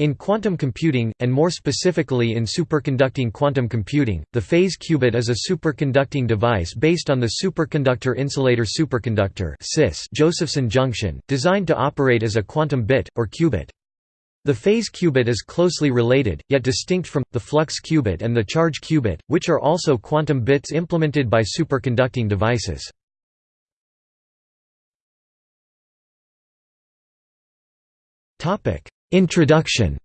In quantum computing, and more specifically in superconducting quantum computing, the phase qubit is a superconducting device based on the superconductor insulator superconductor Josephson junction, designed to operate as a quantum bit, or qubit. The phase qubit is closely related, yet distinct from, the flux qubit and the charge qubit, which are also quantum bits implemented by superconducting devices. Introduction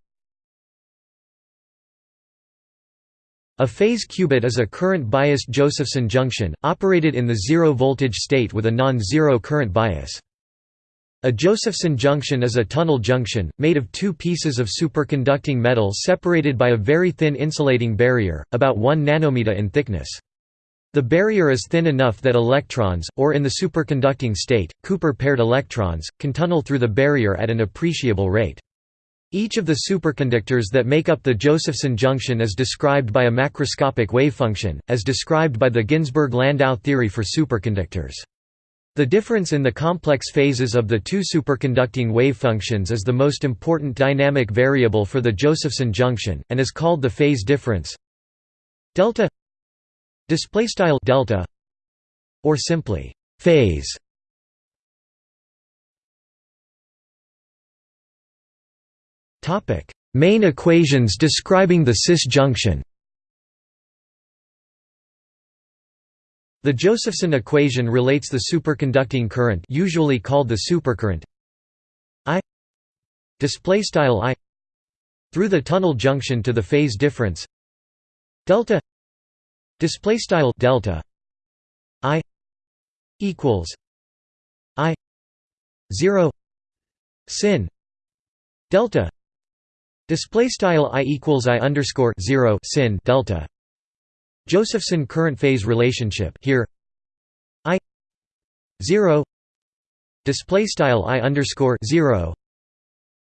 A phase qubit is a current-biased Josephson junction, operated in the zero-voltage state with a non-zero current bias. A Josephson junction is a tunnel junction, made of two pieces of superconducting metal separated by a very thin insulating barrier, about 1 nanometer in thickness. The barrier is thin enough that electrons, or in the superconducting state, Cooper-paired electrons, can tunnel through the barrier at an appreciable rate. Each of the superconductors that make up the Josephson junction is described by a macroscopic wavefunction, as described by the Ginzburg-Landau theory for superconductors. The difference in the complex phases of the two superconducting wavefunctions is the most important dynamic variable for the Josephson junction, and is called the phase difference delta delta or simply phase Main equations describing the SIS junction. The Josephson equation relates the superconducting current usually called the supercurrent I display style I through the tunnel junction to the phase difference delta display style delta I equals I 0 sin delta Display style i equals i underscore zero sin delta. Josephson current phase relationship here i zero display style i underscore zero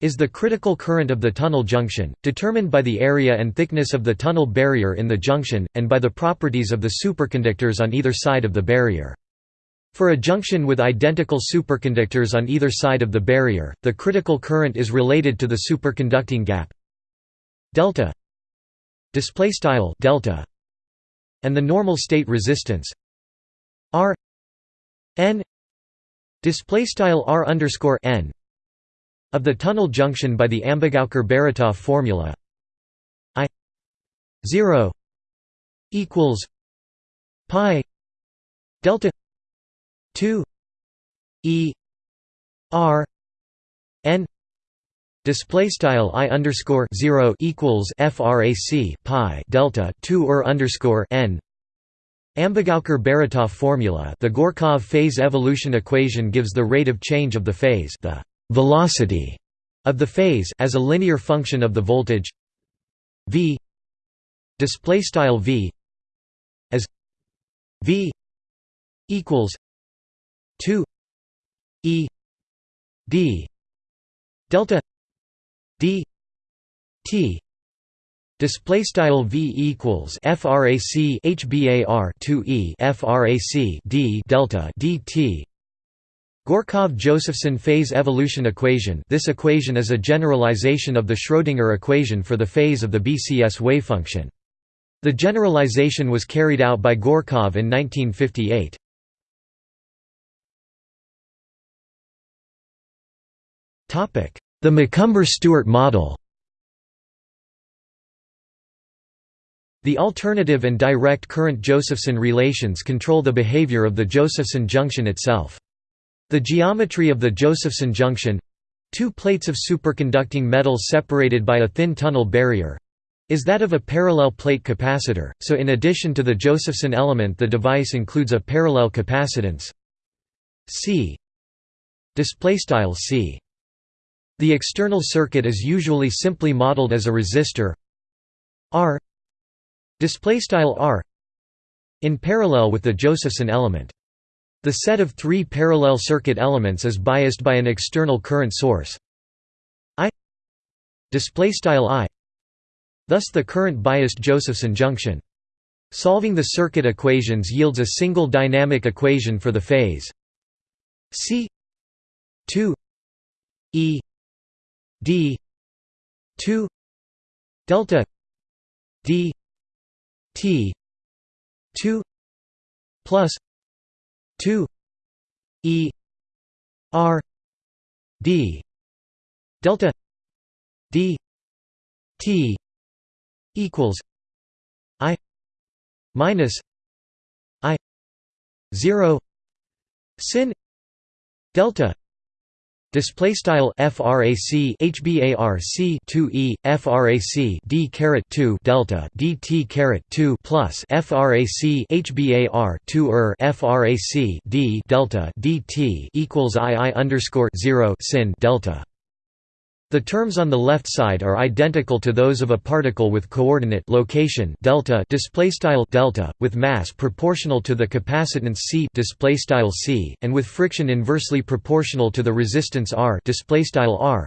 is the critical current of the tunnel junction, determined by the area and thickness of the tunnel barrier in the junction, and by the properties of the superconductors on either side of the barrier. For a junction with identical superconductors on either side of the barrier, the critical current is related to the superconducting gap. Delta display style delta and the normal state resistance r n display style r underscore n of the tunnel junction by the Ambegaokar-Baratoff formula i 0 equals pi delta 2 e r n display style i underscore 0 equals frac pi delta 2 er underscore n. Ambegaokar-Baratoff formula the Gorkov phase evolution equation gives the rate of change of the phase the velocity of the phase as a linear function of the voltage v display style v as v equals 2 e d delta d t display style v equals frac hbar 2 e frac d delta dt Gorkov-Josephson phase evolution equation this equation is a generalization of the Schrödinger equation for the phase of the BCS wavefunction. The generalization was carried out by Gorkov in 1958. The McCumber-Stewart model. The alternative and direct current Josephson relations control the behavior of the Josephson junction itself. The geometry of the Josephson junction—two plates of superconducting metal separated by a thin tunnel barrier—is that of a parallel plate capacitor, so in addition to the Josephson element the device includes a parallel capacitance. C. C the external circuit is usually simply modeled as a resistor. R. R. In parallel with the Josephson element. The set of three parallel circuit elements is biased by an external current source. I. I. Thus the current biased Josephson junction. Solving the circuit equations yields a single dynamic equation for the phase. C. 2 E d 2 delta d t 2 plus 2 e r d delta d t equals i minus i 0 sin delta Display style frac hbarc 2 e frac d caret 2 delta dt caret 2 plus frac hbar 2 er frac d delta dt equals i i underscore 0 sin delta. The terms on the left side are identical to those of a particle with coordinate location delta displaystyle delta with mass proportional to the capacitance c displaystyle c and with friction inversely proportional to the resistance r displaystyle r.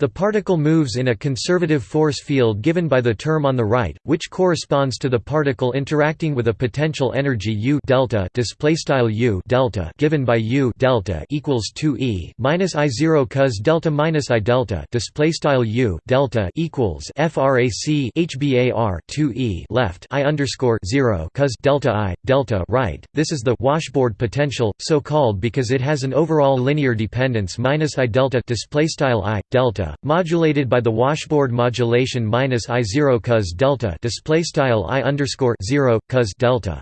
The particle moves in a conservative force field given by the term on the right, which corresponds to the particle interacting with a potential energy U delta displaystyle U delta given by U delta equals 2 e minus I zero cos delta minus I delta displaystyle U delta equals frac hbar 2 e left I underscore zero cos delta I delta right. This is the washboard potential, so called because it has an overall linear dependence minus I delta displaystyle I delta delta modulated by the washboard modulation minus i 0 cos delta display style i underscore 0 cos delta.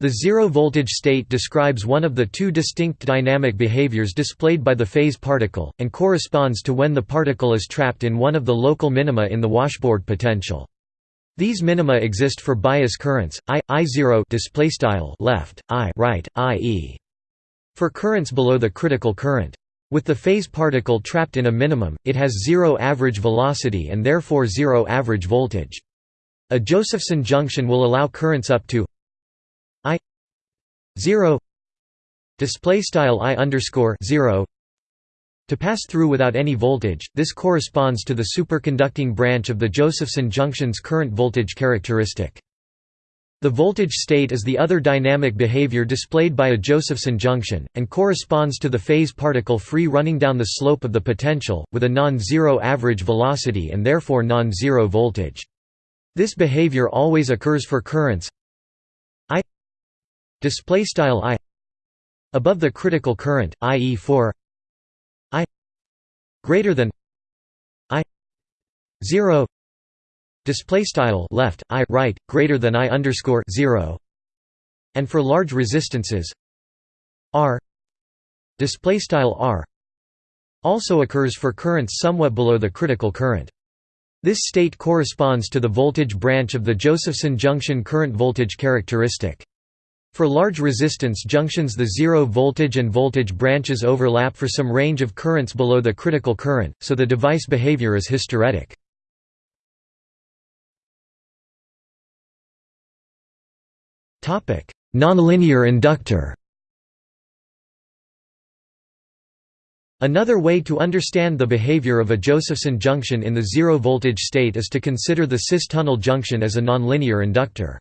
The zero voltage state describes one of the two distinct dynamic behaviors displayed by the phase particle, and corresponds to when the particle is trapped in one of the local minima in the washboard potential. These minima exist for bias currents, I, I0 left, I right, i.e. For currents below the critical current. With the phase particle trapped in a minimum, it has zero average velocity and therefore zero average voltage. A Josephson junction will allow currents up to I 0 display style I underscore 0 to pass through without any voltage. This corresponds to the superconducting branch of the Josephson junction's current voltage characteristic. The voltage state is the other dynamic behavior displayed by a Josephson junction, and corresponds to the phase particle free running down the slope of the potential, with a non-zero average velocity and therefore non-zero voltage. This behavior always occurs for currents I I above the critical current, i.e. for I greater than I 0 display style left i right greater than i underscore 0 and for large resistances r display style r also occurs for currents somewhat below the critical current. This state corresponds to the voltage branch of the Josephson junction current voltage characteristic. For large resistance junctions the zero voltage and voltage branches overlap for some range of currents below the critical current, so the device behavior is hysteretic. Nonlinear inductor. Another way to understand the behavior of a Josephson junction in the zero-voltage state is to consider the SIS-tunnel junction as a nonlinear inductor.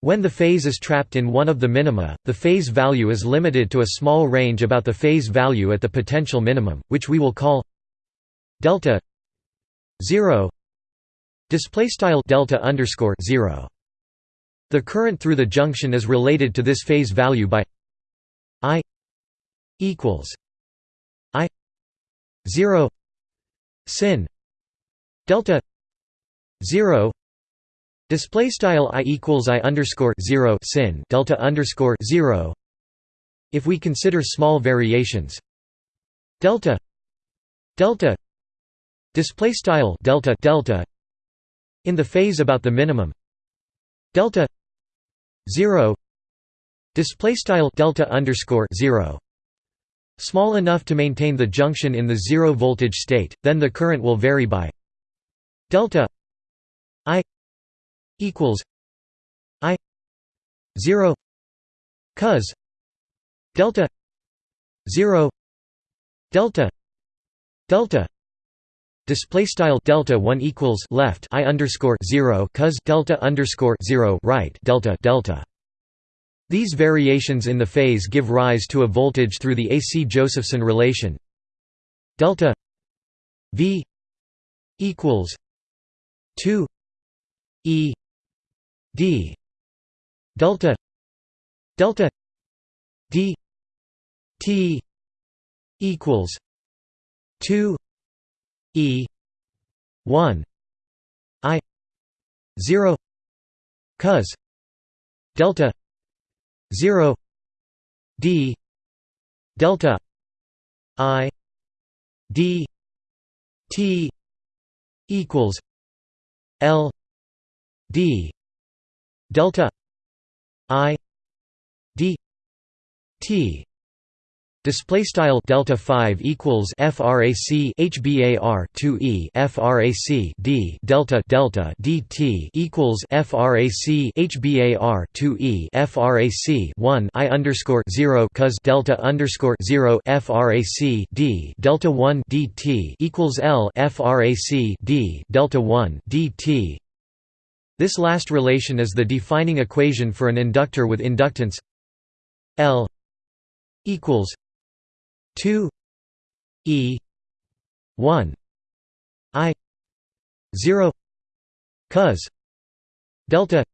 When the phase is trapped in one of the minima, the phase value is limited to a small range about the phase value at the potential minimum, which we will call delta 0 display style delta underscore 0 the current through the junction is related to this phase value by I equals I 0 sin delta 0 display style I equals I underscore 0 sin delta underscore 0 if we consider small variations delta delta display style delta delta in the phase about the minimum delta 0 display style delta underscore 0 small enough to maintain the junction in the zero voltage state then the current will vary by delta i equals i 0 cos delta 0 delta delta Display style delta one equals left i underscore zero cos delta underscore zero right delta delta. These variations in the phase give rise to a voltage through the AC Josephson relation delta V equals 2 e d delta delta d t equals 2 e 1 i 0 cos delta 0 d delta i d t equals l d delta i d t Display style delta five equals frac hbar two e frac d delta delta dt equals frac hbar two e frac one i underscore zero cos delta underscore zero frac d delta one dt equals l frac d delta one dt. This last relation is the defining equation for an inductor with inductance L equals 2 e 1 i 0 cos delta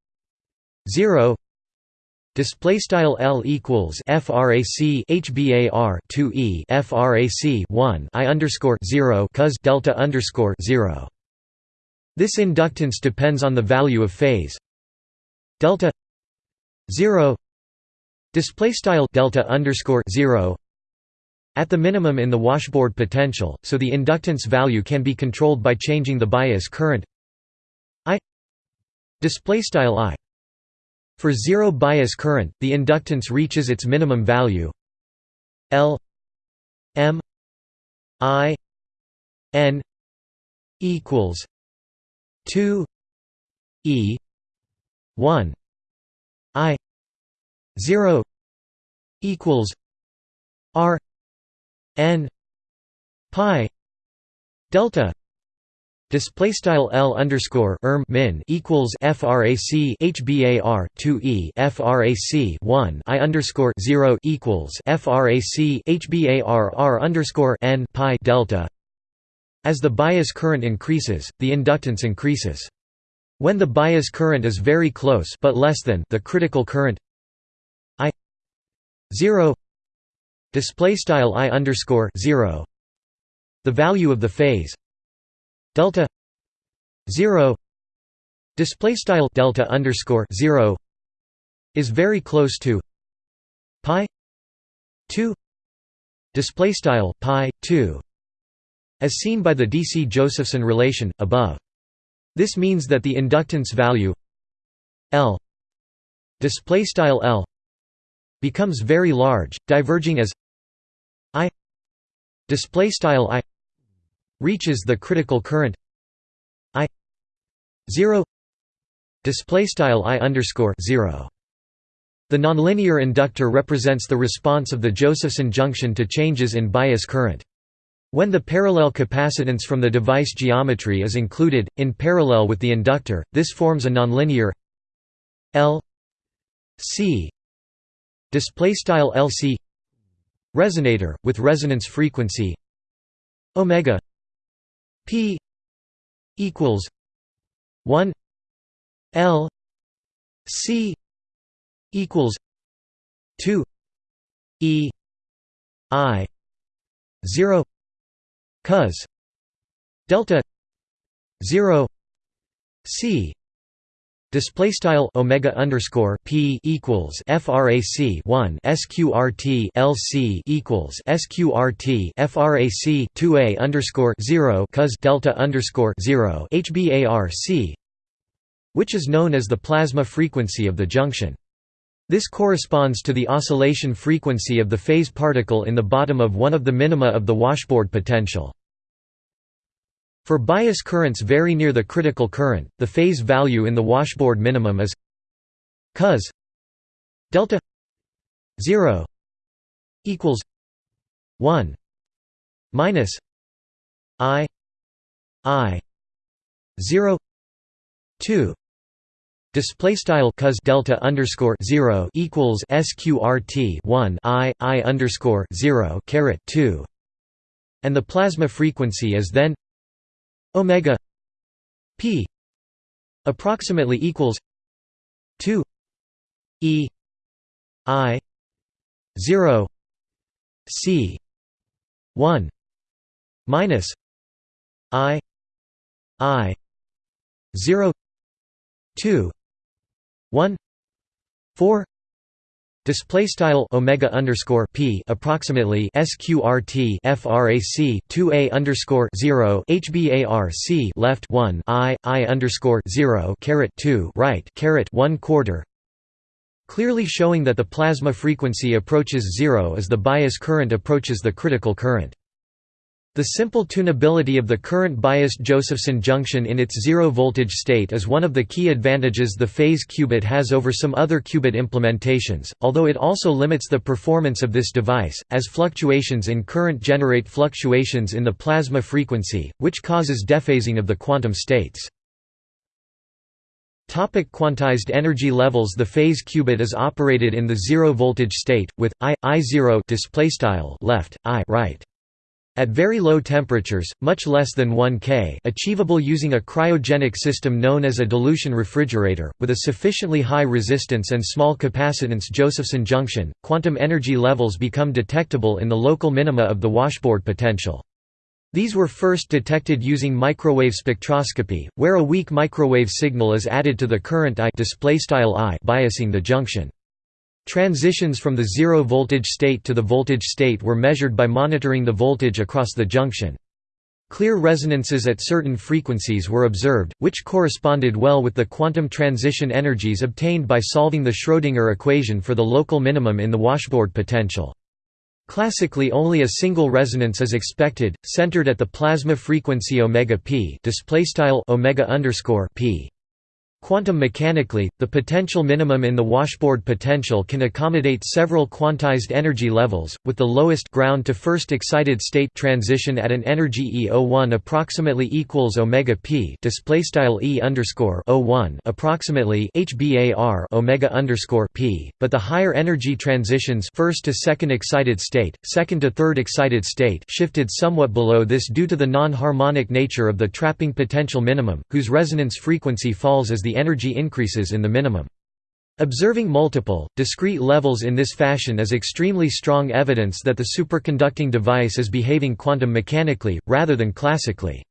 0 Display style L equals frac hbar 2 e frac 1 i underscore 0 cos delta underscore 0. This inductance depends on the value of phase delta 0 display style delta underscore 0 at the minimum in the washboard potential, so the inductance value can be controlled by changing the bias current I I. For zero bias current, the inductance reaches its minimum value L M I N equals two E one I zero equals R n pi delta display style L underscore erm min equals frac hbar 2 e frac 1 i underscore 0 equals frac hbar r underscore n pi delta. As the bias current increases the inductance increases. When the bias current is very close but less than the critical current i 0 display style i underscore 0 the value of the phase delta 0 display style delta underscore 0 is very close to pi 2 display style pi 2 as seen by the dc-josephson relation above. This means that the inductance value l display style l becomes very large, diverging as I display style I reaches the critical current I 0 display style I underscore 0 the nonlinear inductor represents the response of the Josephson junction to changes in bias current. When the parallel capacitance from the device geometry is included, in parallel with the inductor, this forms a nonlinear L C display style LC resonator with resonance frequency omega p equals 1 L C equals 2 E I 0 cos delta 0 C Display style omega underscore p equals frac 1 sqrt lc equals sqrt frac 2a underscore 0 cos delta underscore 0 hbar c, which is known as the plasma frequency of the junction. This corresponds to the oscillation frequency of the phase particle in the bottom of one of the minima of the washboard potential. For bias currents very near the critical current, the phase value in the washboard minimum is cos delta 0 equals 1 minus i i 0 2 display style cos delta underscore 0 equals sqrt 1 i i underscore 0 caret 2 and the plasma frequency is then omega p approximately equals 2 e i 0 c 1 minus i i 0 2 1 4 Display style omega underscore p approximately sqrt frac 2a underscore 0 hbarc left 1 i i underscore 0 caret 2 right caret 1 quarter. Clearly showing that the plasma frequency approaches zero as the bias current approaches the critical current. The simple tunability of the current biased Josephson junction in its zero-voltage state is one of the key advantages the phase qubit has over some other qubit implementations, although it also limits the performance of this device, as fluctuations in current generate fluctuations in the plasma frequency, which causes dephasing of the quantum states. Topic quantized energy levels The phase qubit is operated in the zero-voltage state, with I, I0 left, I right. At very low temperatures, much less than 1 K achievable using a cryogenic system known as a dilution refrigerator, with a sufficiently high resistance and small capacitance Josephson junction, quantum energy levels become detectable in the local minima of the washboard potential. These were first detected using microwave spectroscopy, where a weak microwave signal is added to the current I, biasing the junction. Transitions from the zero-voltage state to the voltage state were measured by monitoring the voltage across the junction. Clear resonances at certain frequencies were observed, which corresponded well with the quantum transition energies obtained by solving the Schrödinger equation for the local minimum in the washboard potential. Classically only a single resonance is expected, centered at the plasma frequency omega p omega p. Quantum mechanically, the potential minimum in the washboard potential can accommodate several quantized energy levels, with the lowest ground to first excited state transition at an energy E01 approximately equals omega p display style E underscore O1 approximately HBAR omega underscore p, but the higher energy transitions first to second excited state, second to third excited state shifted somewhat below this due to the non-harmonic nature of the trapping potential minimum, whose resonance frequency falls as the the energy increases in the minimum. Observing multiple, discrete levels in this fashion is extremely strong evidence that the superconducting device is behaving quantum mechanically, rather than classically.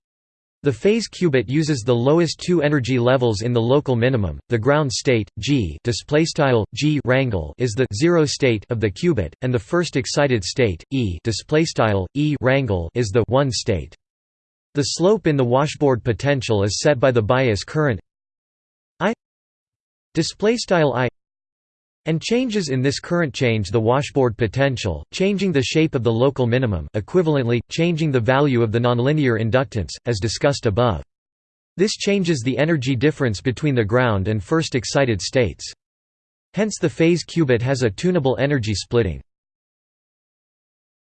The phase qubit uses the lowest two energy levels in the local minimum. The ground state G G rangle is the zero state of the qubit, and the first excited state E E rangle is the one state. The slope in the washboard potential is set by the bias current display style i and changes in this current change the washboard potential, changing the shape of the local minimum equivalently, changing the value of the nonlinear inductance, as discussed above. This changes the energy difference between the ground and first excited states. Hence the phase qubit has a tunable energy splitting.